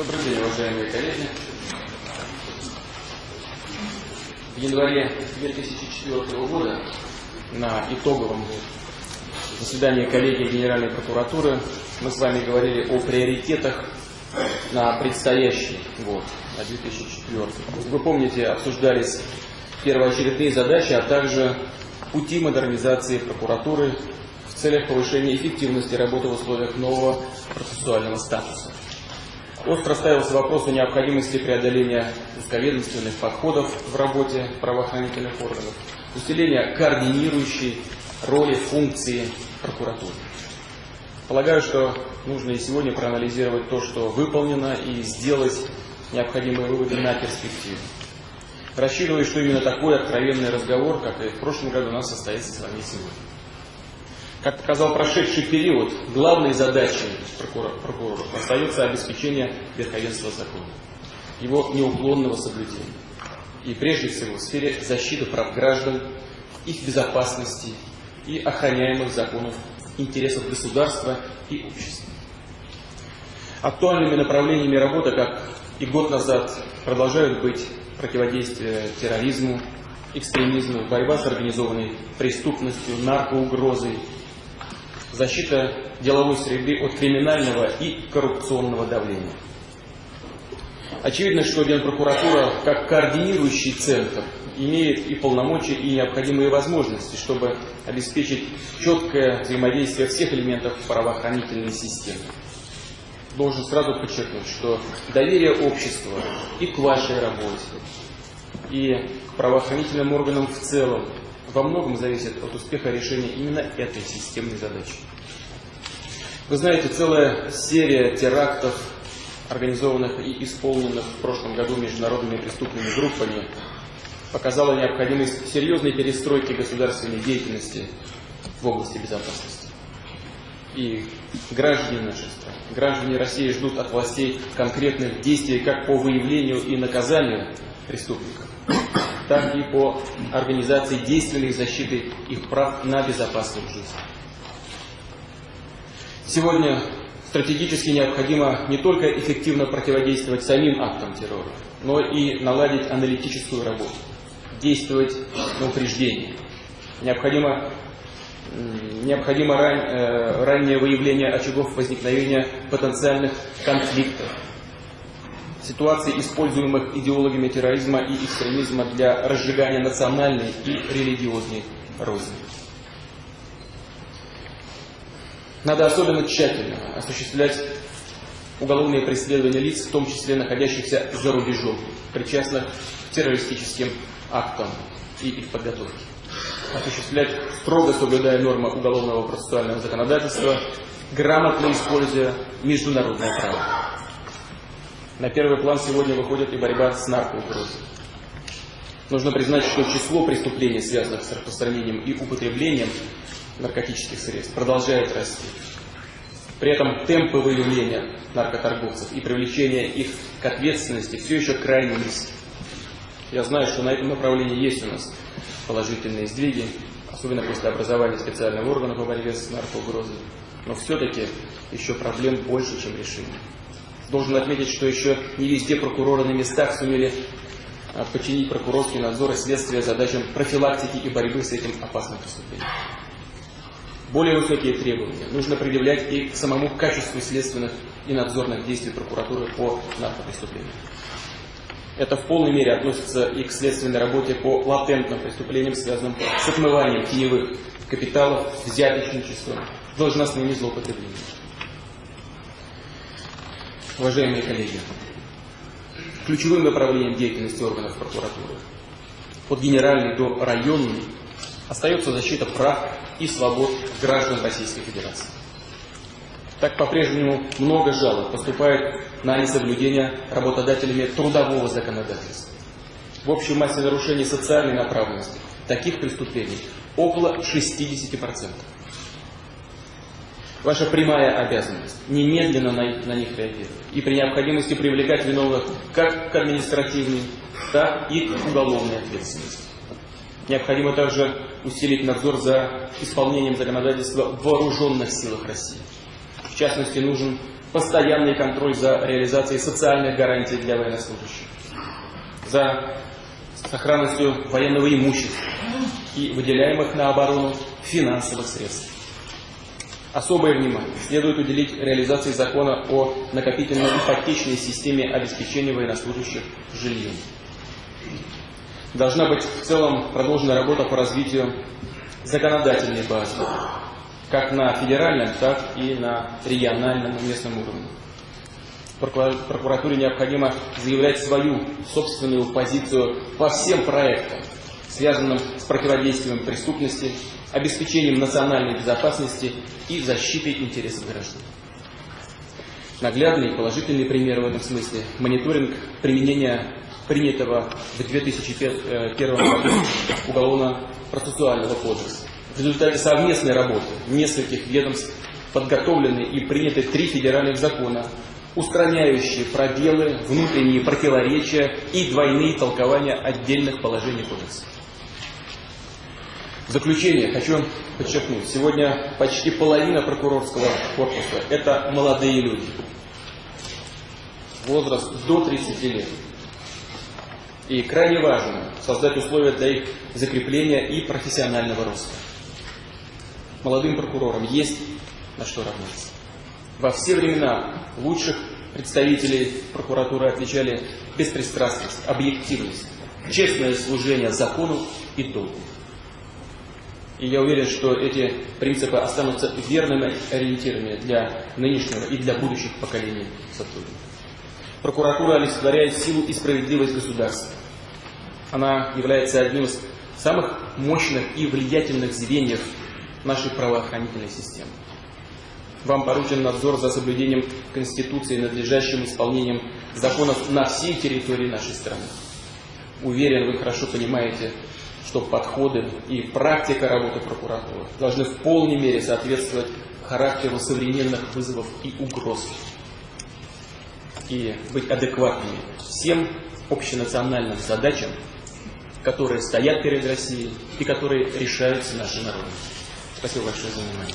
Добрый день, уважаемые коллеги. В январе 2004 года на итоговом заседании коллегии Генеральной прокуратуры мы с вами говорили о приоритетах на предстоящий год, на 2004. Вы помните, обсуждались первоочередные задачи, а также пути модернизации прокуратуры в целях повышения эффективности работы в условиях нового процессуального статуса. Остро ставился вопрос о необходимости преодоления узковедомственных подходов в работе правоохранительных органов, усиления координирующей роли функции прокуратуры. Полагаю, что нужно и сегодня проанализировать то, что выполнено, и сделать необходимые выводы на перспективу. Рассчитываю, что именно такой откровенный разговор, как и в прошлом году, у нас состоится с вами сегодня. Как показал прошедший период, главной задачей прокуроров остается обеспечение верховенства закона, его неуклонного соблюдения. И прежде всего в сфере защиты прав граждан, их безопасности и охраняемых законов интересов государства и общества. Актуальными направлениями работы, как и год назад, продолжают быть противодействие терроризму, экстремизму, борьба с организованной преступностью, наркоугрозой, защита деловой среды от криминального и коррупционного давления. Очевидно, что Генпрокуратура, как координирующий центр, имеет и полномочия, и необходимые возможности, чтобы обеспечить четкое взаимодействие всех элементов правоохранительной системы. Должен сразу подчеркнуть, что доверие общества и к вашей работе, и к правоохранительным органам в целом во многом зависит от успеха решения именно этой системной задачи. Вы знаете, целая серия терактов, организованных и исполненных в прошлом году международными преступными группами, показала необходимость серьезной перестройки государственной деятельности в области безопасности. И граждане нашей страны, граждане России ждут от властей конкретных действий как по выявлению и наказанию преступников, так и по организации действенной защиты их прав на безопасную жизнь. Сегодня стратегически необходимо не только эффективно противодействовать самим актам террора, но и наладить аналитическую работу, действовать на упреждение. Необходимо, необходимо ран, э, раннее выявление очагов возникновения потенциальных конфликтов, ситуаций, используемых идеологами терроризма и экстремизма для разжигания национальной и религиозной розни. Надо особенно тщательно осуществлять уголовные преследования лиц, в том числе находящихся за рубежом, причастных к террористическим актам и их подготовке. Осуществлять строго соблюдая нормы уголовного процессуального законодательства, грамотно используя международное право. На первый план сегодня выходит и борьба с наркоугрозой. Нужно признать, что число преступлений, связанных с распространением и употреблением наркотических средств, продолжает расти. При этом темпы выявления наркоторговцев и привлечения их к ответственности все еще крайне низки. Я знаю, что на этом направлении есть у нас положительные сдвиги, особенно после образования специального органа по борьбе с наркоугрозой. Но все-таки еще проблем больше, чем решений. Должен отметить, что еще не везде прокуроры на местах сумели а, подчинить прокурорский надзор и следствие задачам профилактики и борьбы с этим опасным преступлением. Более высокие требования нужно предъявлять и к самому качеству следственных и надзорных действий прокуратуры по наркопреступлениям. Это в полной мере относится и к следственной работе по латентным преступлениям, связанным с отмыванием теневых капиталов, взяточничеством, должностными злоупотреблениями. Уважаемые коллеги, ключевым направлением деятельности органов прокуратуры от генеральной до районной остается защита прав и свобод граждан Российской Федерации. Так по-прежнему много жалоб поступает на несоблюдение работодателями трудового законодательства. В общей массе нарушений социальной направленности таких преступлений около 60%. Ваша прямая обязанность немедленно на, на них реагировать и при необходимости привлекать виновных как к административной, так и к уголовной ответственности. Необходимо также усилить надзор за исполнением законодательства в вооруженных силах России. В частности, нужен постоянный контроль за реализацией социальных гарантий для военнослужащих, за сохранностью военного имущества и выделяемых на оборону финансовых средств. Особое внимание следует уделить реализации закона о накопительно-ипотечной системе обеспечения военнослужащих жильем. Должна быть в целом продолжена работа по развитию законодательной базы, как на федеральном, так и на региональном и местном уровне. Прокуратуре необходимо заявлять свою собственную позицию по всем проектам, связанным с противодействием преступности, обеспечением национальной безопасности и защитой интересов граждан. Наглядный и положительный пример в этом смысле – мониторинг применения принятого в 2001 году Уголовно-процессуального кодекса. В результате совместной работы нескольких ведомств подготовлены и приняты три федеральных закона, устраняющие пробелы, внутренние противоречия и двойные толкования отдельных положений кодекса. В заключение хочу подчеркнуть, сегодня почти половина прокурорского корпуса – это молодые люди. Возраст до 30 лет. И крайне важно создать условия для их закрепления и профессионального роста. Молодым прокурорам есть на что равняться. Во все времена лучших представителей прокуратуры отличали беспристрастность, объективность, честное служение закону и долгу. И я уверен, что эти принципы останутся верными ориентирами для нынешнего и для будущих поколений сотрудников. Прокуратура олицетворяет силу и справедливость государства. Она является одним из самых мощных и влиятельных звеньев нашей правоохранительной системы. Вам поручен надзор за соблюдением Конституции и надлежащим исполнением законов на всей территории нашей страны. Уверен, вы хорошо понимаете, что подходы и практика работы прокуратуры должны в полной мере соответствовать характеру современных вызовов и угроз и быть адекватными всем общенациональным задачам, которые стоят перед Россией и которые решаются нашим народом. Спасибо большое за внимание.